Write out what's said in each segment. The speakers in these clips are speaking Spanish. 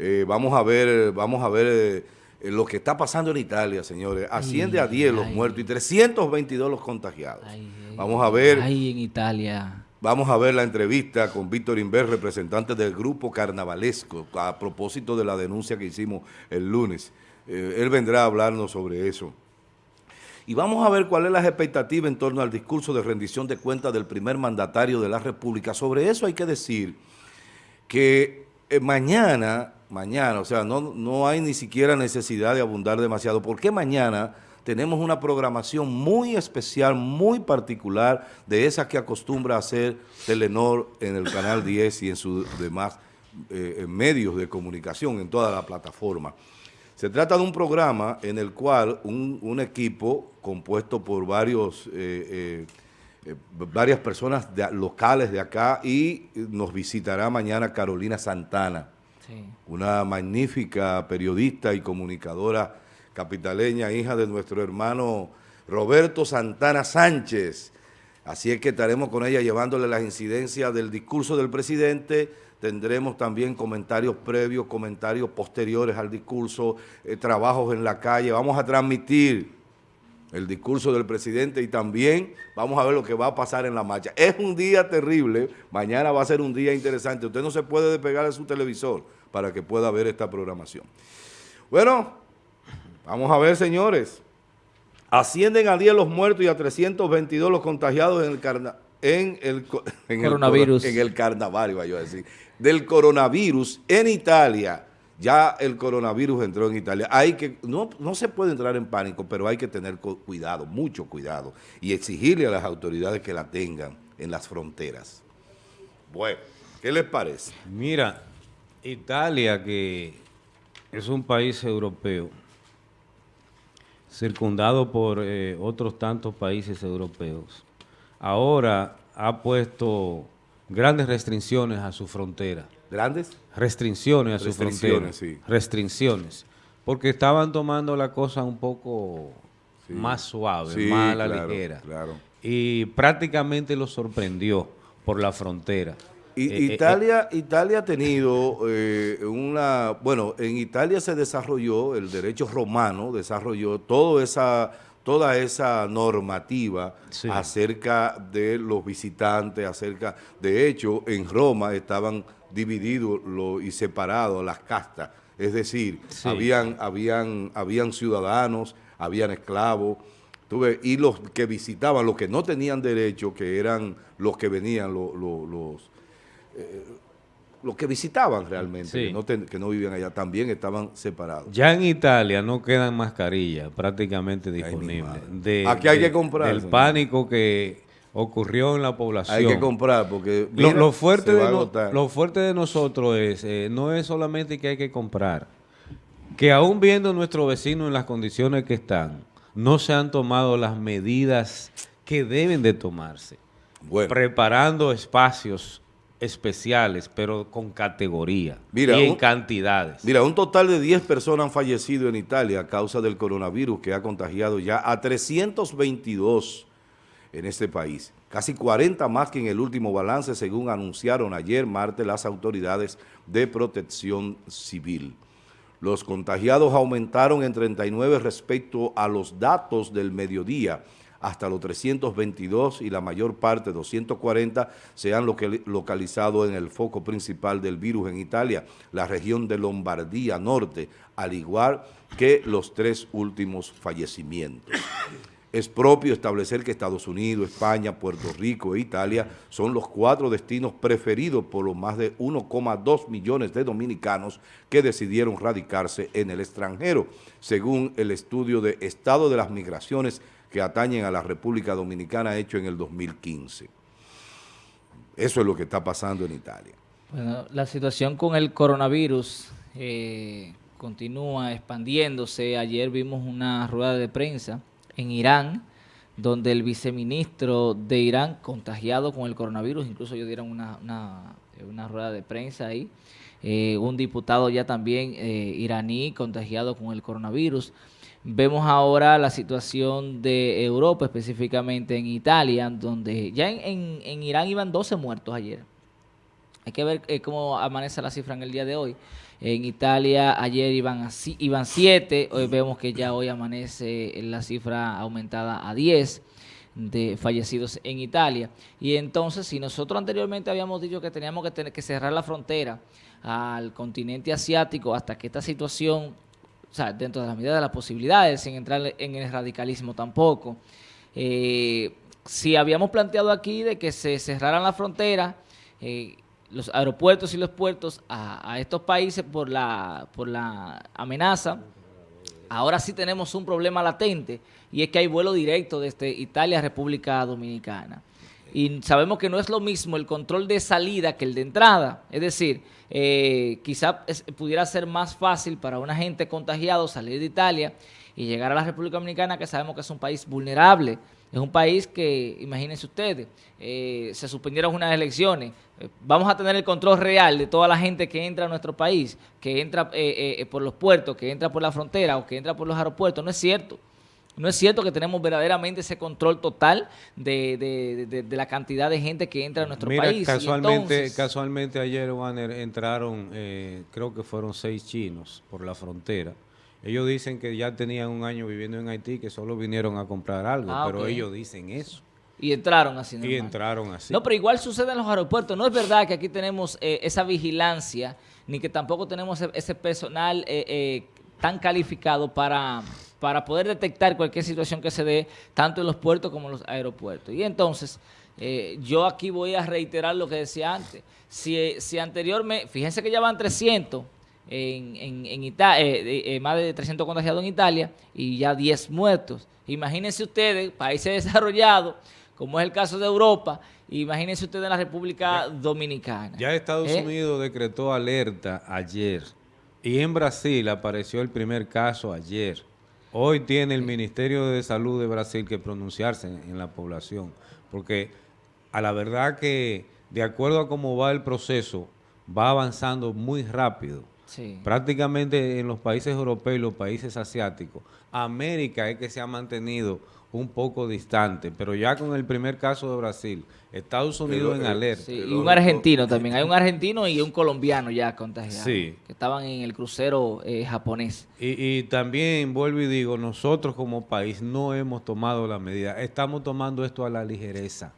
Eh, vamos a ver, vamos a ver eh, lo que está pasando en Italia, señores. Asciende a 10 los muertos y 322 los contagiados. vamos a ver. Ahí en Italia. Vamos a ver la entrevista con Víctor Inver, representante del grupo carnavalesco, a propósito de la denuncia que hicimos el lunes. Eh, él vendrá a hablarnos sobre eso. Y vamos a ver cuál es la expectativa en torno al discurso de rendición de cuentas del primer mandatario de la República. Sobre eso hay que decir que mañana mañana, o sea, no, no hay ni siquiera necesidad de abundar demasiado, porque mañana tenemos una programación muy especial, muy particular, de esa que acostumbra hacer Telenor en el Canal 10 y en sus demás eh, medios de comunicación, en toda la plataforma. Se trata de un programa en el cual un, equipo compuesto por varios, eh, eh, varias personas locales de acá y nos visitará mañana Carolina Santana, una magnífica periodista y comunicadora capitaleña, hija de nuestro hermano Roberto Santana Sánchez. Así es que estaremos con ella llevándole las incidencias del discurso del presidente, tendremos también comentarios previos, comentarios posteriores al discurso, eh, trabajos en la calle, vamos a transmitir el discurso del presidente y también vamos a ver lo que va a pasar en la marcha. Es un día terrible, mañana va a ser un día interesante, usted no se puede despegar de su televisor, para que pueda ver esta programación. Bueno, vamos a ver, señores. Ascienden a 10 los muertos y a 322 los contagiados en el, en el, coronavirus. en el carnaval, iba yo a decir. Del coronavirus en Italia. Ya el coronavirus entró en Italia. Hay que, no, no se puede entrar en pánico, pero hay que tener cuidado, mucho cuidado, y exigirle a las autoridades que la tengan en las fronteras. Bueno, ¿qué les parece? Mira, Italia, que es un país europeo, circundado por eh, otros tantos países europeos, ahora ha puesto grandes restricciones a su frontera. ¿Grandes? Restricciones a su frontera. Sí. Restricciones. Porque estaban tomando la cosa un poco más suave, más a la ligera. Y prácticamente lo sorprendió por la frontera. Eh, eh, Italia, Italia ha tenido eh, una, bueno, en Italia se desarrolló, el derecho romano desarrolló toda esa, toda esa normativa acerca de los visitantes, acerca, de hecho, en Roma estaban divididos y separados las castas, es decir, habían, habían, habían ciudadanos, habían esclavos, tuve, y los que visitaban, los que no tenían derecho, que eran los que venían, los eh, los que visitaban realmente, que, no vivían allá, también estaban separados. Ya en Italia no quedan mascarillas prácticamente disponibles. De, Aquí hay que comprar. El pánico que ocurrió en la población. Hay que comprar porque lo, fuerte de lo fuerte de nosotros es, eh, no es solamente que hay que comprar, que aún viendo a nuestros vecinos en las condiciones que están, no se han tomado las medidas que deben de tomarse. Preparando espacios especiales, pero con categoría y en cantidades. Mira, un total de 10 personas han fallecido en Italia a causa del coronavirus que ha contagiado ya a 322 en este país. Casi 40 más que en el último balance, según anunciaron ayer martes las autoridades de protección civil. Los contagiados aumentaron en 39 respecto a los datos del mediodía, hasta los 322 y la mayor parte, 240, se han localizado en el foco principal del virus en Italia, la región de Lombardía Norte, al igual que los tres últimos fallecimientos. Es propio establecer que Estados Unidos, España, Puerto Rico e Italia son los cuatro destinos preferidos por los más de 1,2 millones de dominicanos que decidieron radicarse en el extranjero, según el estudio de Estado de las Migraciones que atañen a la República Dominicana hecho en el 2015. Eso es lo que está pasando en Italia. Bueno, la situación con el coronavirus eh, continúa expandiéndose. Ayer vimos una rueda de prensa en Irán, donde el viceministro de Irán contagiado con el coronavirus, incluso ellos dieron una, una, rueda de prensa ahí, eh, un diputado ya también eh, iraní contagiado con el coronavirus. Vemos ahora la situación de Europa, específicamente en Italia, donde ya en, Irán iban 12 muertos ayer. Hay que ver eh, cómo amanece la cifra en el día de hoy. En Italia ayer iban, a, iban 7, hoy vemos que ya hoy amanece la cifra aumentada a 10 de fallecidos en Italia. Y entonces, si nosotros anteriormente habíamos dicho que teníamos que, tener, que cerrar la frontera al continente asiático hasta que esta situación, o sea, dentro de la medida de las posibilidades, sin entrar en el radicalismo tampoco, eh, si habíamos planteado aquí de que se cerraran la frontera, eh, los aeropuertos y los puertos a, estos países por la, por la amenaza, ahora sí tenemos un problema latente y es que hay vuelo directo desde Italia a República Dominicana. Y sabemos que no es lo mismo el control de salida que el de entrada. Es decir, eh, quizá pudiera ser más fácil para una gente contagiado salir de Italia y llegar a la República Dominicana, que sabemos que es un país vulnerable. Es un país que, imagínense ustedes, eh, se suspendieron unas elecciones. Eh, vamos a tener el control real de toda la gente que entra a nuestro país, que entra por los puertos, que entra por la frontera o que entra por los aeropuertos. No es cierto. No es cierto que tenemos verdaderamente ese control total de, la cantidad de gente que entra a nuestro país. Casualmente, casualmente ayer, Wanner, entraron, eh, creo que fueron seis chinos por la frontera. Ellos dicen que ya tenían un año viviendo en Haití, que solo vinieron a comprar algo, ah, pero ellos dicen eso. Y entraron así. Y entraron así. No, pero igual sucede en los aeropuertos. No es verdad que aquí tenemos eh, esa vigilancia, ni que tampoco tenemos ese, personal eh, tan calificado para para poder detectar cualquier situación que se dé tanto en los puertos como en los aeropuertos. Y entonces, eh, yo aquí voy a reiterar lo que decía antes. Si, si anteriormente, fíjense que ya van 300 en, en, Italia, eh, eh, más de 300 contagiados en Italia y ya 10 muertos. Imagínense ustedes, países desarrollados, como es el caso de Europa, imagínense ustedes en la República Dominicana. Ya Estados Unidos decretó alerta ayer y en Brasil apareció el primer caso ayer. Hoy tiene el Ministerio de Salud de Brasil que pronunciarse en, la población, porque a la verdad que de acuerdo a cómo va el proceso, va avanzando muy rápido. Prácticamente en los países europeos y los países asiáticos, América es que se ha mantenido un poco distante, pero ya con el primer caso de Brasil, Estados Unidos en eh, alerta. y un argentino también, hay un argentino y un colombiano ya contagiado, que estaban en el crucero eh, japonés. Y, también vuelvo y digo, nosotros como país no hemos tomado la medida, estamos tomando esto a la ligereza,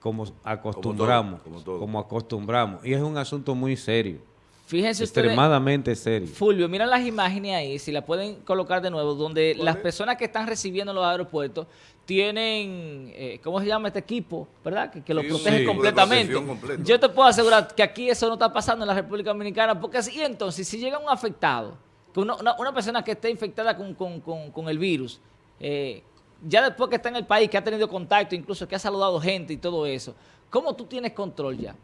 como acostumbramos, como acostumbramos, y es un asunto muy serio. Fíjense Extremadamente serio. Fulvio, mira las imágenes ahí, si la pueden colocar de nuevo, donde las personas que están recibiendo en los aeropuertos tienen, eh, ¿cómo se llama este equipo? ¿Verdad? Que, que los protege completamente. Yo te puedo asegurar que aquí eso no está pasando en la República Dominicana, porque así entonces, si llega un afectado, una, una, persona que esté infectada con, el virus, eh, ya después que está en el país, que ha tenido contacto, incluso que ha saludado gente y todo eso, ¿cómo tú tienes control ya?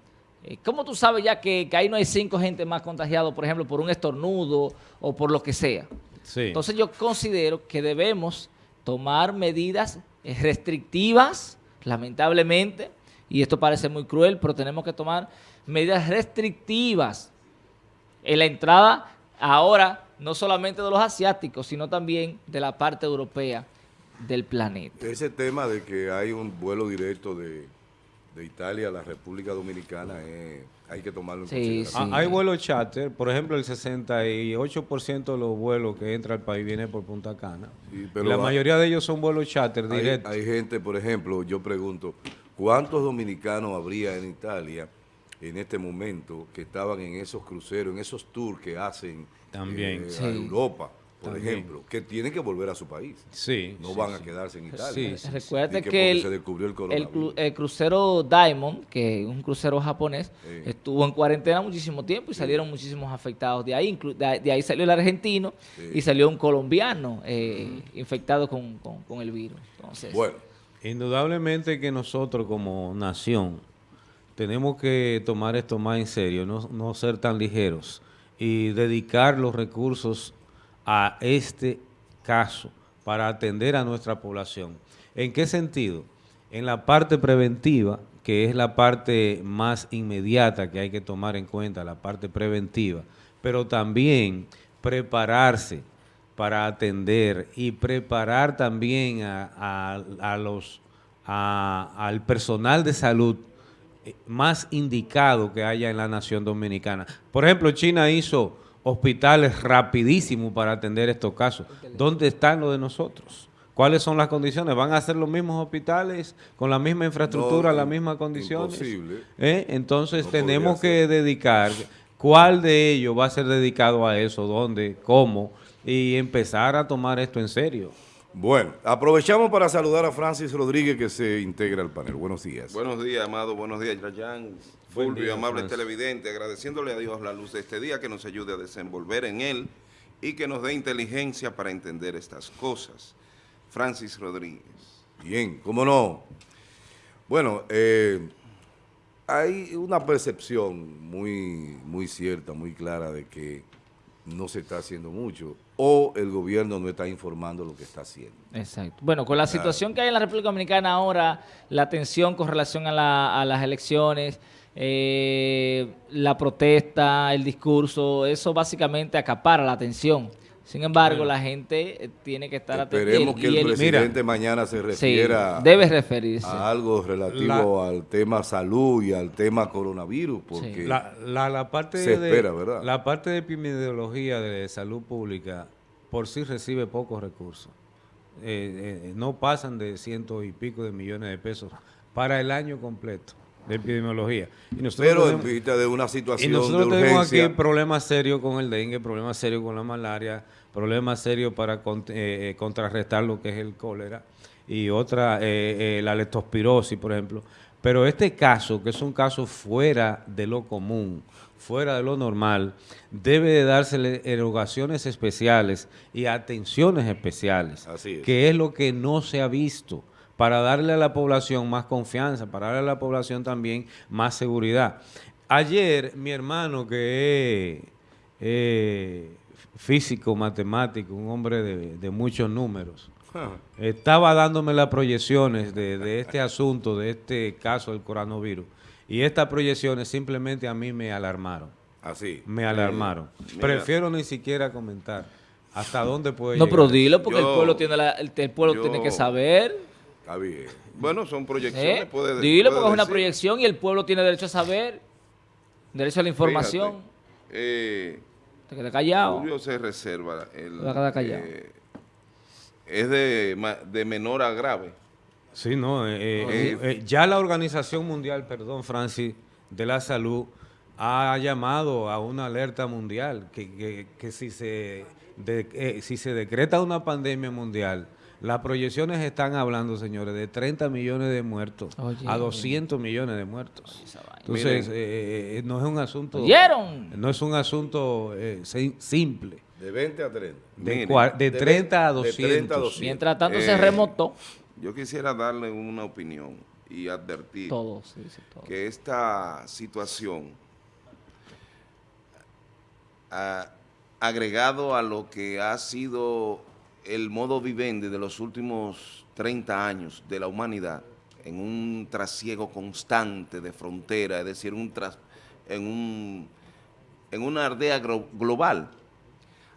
Eh, ¿Cómo tú sabes ya que, ahí no hay cinco gente más contagiados, por ejemplo, por un estornudo o por lo que sea? Entonces yo considero que debemos tomar medidas restrictivas, lamentablemente, y esto parece muy cruel, pero tenemos que tomar medidas restrictivas en la entrada ahora no solamente de los asiáticos, sino también de la parte europea del planeta. Ese tema de que hay un vuelo directo de de Italia a la República Dominicana hay que tomarlo en consideración. Ah, hay vuelos charter, por ejemplo, el 68% de los vuelos que entra al país viene por Punta Cana. la mayoría de ellos son vuelos charter directos. Hay gente, por ejemplo, yo pregunto, ¿cuántos dominicanos habría en Italia en este momento que estaban en esos cruceros, en esos tours que hacen También. Eh, a Europa? Por ejemplo, que tienen que volver a su país. Sí. No van a quedarse en Italia. Sí, Recuerda que, el, se descubrió el, crucero Diamond, que es un crucero japonés, estuvo en cuarentena muchísimo tiempo y salieron muchísimos afectados de ahí. De, ahí salió el argentino y salió un colombiano eh, infectado con, el virus. Entonces, bueno. Indudablemente que nosotros como nación tenemos que tomar esto más en serio, no, no ser tan ligeros y dedicar los recursos a este caso para atender a nuestra población. ¿En qué sentido? En la parte preventiva, que es la parte más inmediata que hay que tomar en cuenta, la parte preventiva, pero también prepararse para atender y preparar también a, los, al personal de salud eh, más indicado que haya en la nación dominicana. Por ejemplo, China hizo hospitales rapidísimos para atender estos casos. ¿Dónde están los de nosotros? ¿Cuáles son las condiciones? ¿Van a ser los mismos hospitales con la misma infraestructura, las mismas condiciones? Imposible. ¿Eh? Entonces tenemos que dedicar, ¿cuál de ellos va a ser dedicado a eso? ¿Dónde? ¿Cómo? Y empezar a tomar esto en serio. Bueno, aprovechamos para saludar a Francis Rodríguez que se integra al panel. Buenos días. Buenos días, Amado. Buenos días, Yayan. Fulvio, amable televidente. Agradeciéndole a Dios la luz de este día que nos ayude a desenvolver en él y que nos dé inteligencia para entender estas cosas. Francis Rodríguez. Bien, ¿cómo no? Bueno, eh, hay una percepción muy, muy cierta, muy clara de que no se está haciendo mucho o el gobierno no está informando lo que está haciendo. Exacto. Bueno, con la situación que hay en la República Dominicana ahora, la tensión con relación a, las elecciones, eh, la protesta, el discurso, eso básicamente acapara la atención. Sin embargo, la gente eh, tiene que estar atenta. Esperemos que el, presidente mañana se refiera debe referirse. a algo relativo al tema salud y al tema coronavirus, porque la, parte se espera, ¿verdad? La parte de epidemiología de salud pública por sí recibe pocos recursos. Eh, eh, no pasan de cientos y pico de millones de pesos para el año completo de epidemiología. Y Pero en vista de una situación y nosotros tenemos aquí problemas serios con el dengue, problemas serios con la malaria, problemas serios para eh, eh, contrarrestar lo que es el cólera y otra, eh, la leptospirosis, por ejemplo. Pero este caso, que es un caso fuera de lo común, fuera de lo normal, debe de dársele erogaciones especiales y atenciones especiales, que es lo que no se ha visto para darle a la población más confianza, para darle a la población también más seguridad. Ayer mi hermano que es físico, matemático, un hombre de, muchos números, ah. estaba dándome las proyecciones de, este asunto, de este caso del coronavirus. Y estas proyecciones simplemente a mí me alarmaron. Así. Me alarmaron. Prefiero ni siquiera comentar hasta dónde puede no, llegar. No, pero dilo porque el pueblo, tiene, el, pueblo tiene que saber. Bueno, son proyecciones. ¿Eh? Dilo porque es una proyección y el pueblo tiene derecho a saber, derecho a la información. eh, te quedas callado. Julio se reserva. El, callado. Eh, es de, de, menor a grave. Sí, no. Eh, eh, ya la Organización Mundial, perdón, Francis, de la Salud ha llamado a una alerta mundial que, que, si, se si se decreta una pandemia mundial, las proyecciones están hablando, señores, de 30 millones de muertos a 200 millones de muertos. Entonces, eh, eh, no es un asunto... No es un asunto eh, simple. De 20 a 30. De, 30 a 200. Mientras tanto se remotó. Yo quisiera darle una opinión y advertir que esta situación, agregado a lo que ha sido el modo vivendi de los últimos 30 años de la humanidad en un trasiego constante de frontera, es decir, un en, un, en una aldea global,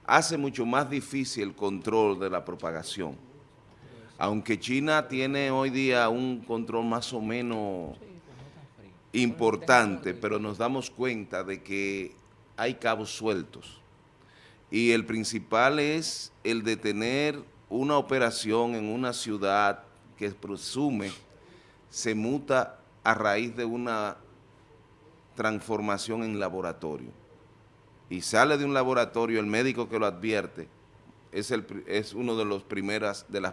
hace mucho más difícil el control de la propagación. Aunque China tiene hoy día un control más o menos importante, pero nos damos cuenta de que hay cabos sueltos y el principal es el de tener una operación en una ciudad que presume se muta a raíz de una transformación en laboratorio. Y sale de un laboratorio, el médico que lo advierte es, el, es uno de, las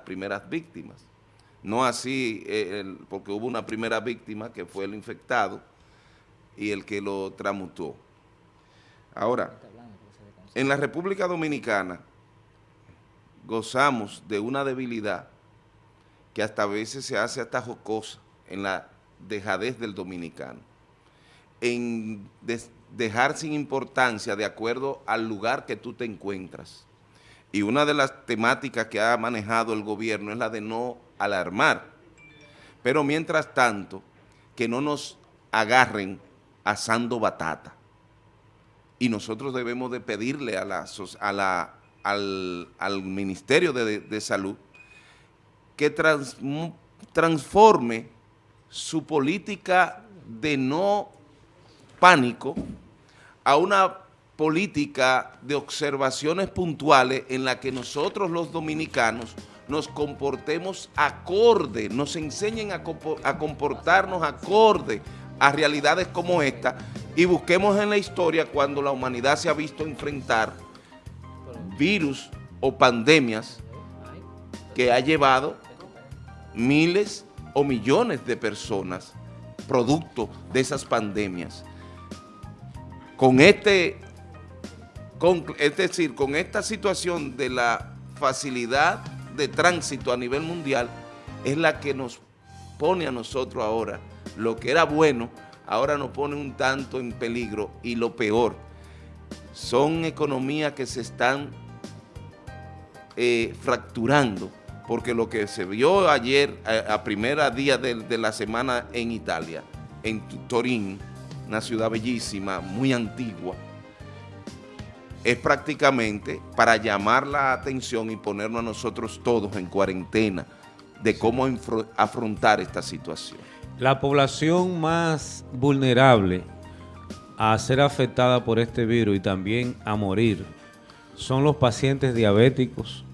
primeras víctimas. No así, eh, porque hubo una primera víctima que fue el infectado y el que lo tramutó. Ahora, en la República Dominicana gozamos de una debilidad que hasta a veces se hace hasta jocosa en la dejadez del dominicano, en dejar sin importancia de acuerdo al lugar que tú te encuentras. Y una de las temáticas que ha manejado el gobierno es la de no alarmar. Pero mientras tanto, que no nos agarren asando batata y nosotros debemos de pedirle a la, a la, al, Ministerio de, Salud que transforme su política de no pánico a una política de observaciones puntuales en la que nosotros los dominicanos nos comportemos acorde, nos enseñen a, comportarnos acorde a realidades como esta y busquemos en la historia cuando la humanidad se ha visto enfrentar virus o pandemias que ha llevado miles o millones de personas producto de esas pandemias. Con este es decir, con esta situación de la facilidad de tránsito a nivel mundial, es la que nos pone a nosotros ahora, lo que era bueno, ahora nos pone un tanto en peligro y lo peor, son economías que se están eh, fracturando, porque lo que se vio ayer, a, primera día de, de la semana en Italia, en Turín, una ciudad bellísima, muy antigua, es prácticamente para llamar la atención y ponernos a nosotros todos en cuarentena de cómo afrontar esta situación. La población más vulnerable a ser afectada por este virus y también a morir son los pacientes diabéticos,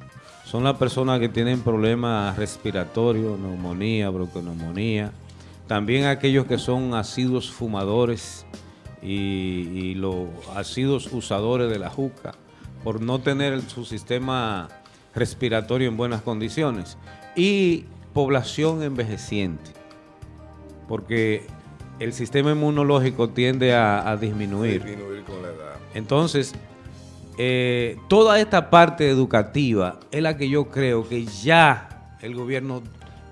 son las personas que tienen problemas respiratorios, neumonía, bronconeumonía, también aquellos que son asiduos fumadores, y, los asiduos usadores de la juca por no tener su sistema respiratorio en buenas condiciones. Y población envejeciente porque el sistema inmunológico tiende a, disminuir. con la edad. Entonces, eh, toda esta parte educativa es la que yo creo que ya el gobierno,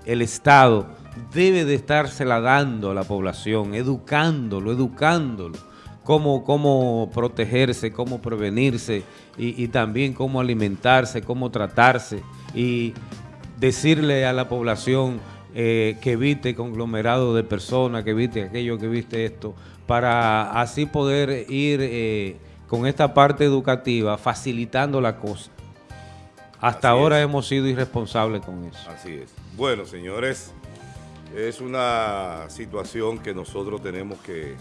el Estado, debe de estársela dando a la población, educándolo, educándolo, cómo, cómo protegerse, cómo prevenirse y, también cómo alimentarse, cómo tratarse y decirle a la población eh, que evite conglomerado de personas, que evite aquello, que evite esto, para así poder ir eh, con esta parte educativa facilitando la cosa. Hasta ahora hemos sido irresponsables con eso. Así es. Bueno, señores, es una situación que nosotros tenemos que,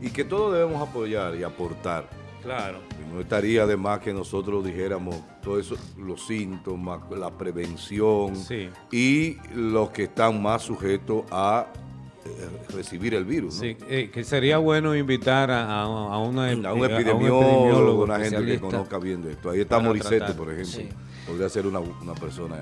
y que todos debemos apoyar y aportar. Claro. no estaría de más que nosotros dijéramos todos eso, los síntomas, la prevención y los que están más sujetos a eh, recibir el virus. Sí, eh, que sería bueno invitar a, una, un epidemiólogo, una gente que conozca bien de esto. Ahí está Morissette, por ejemplo. Podría ser una, una persona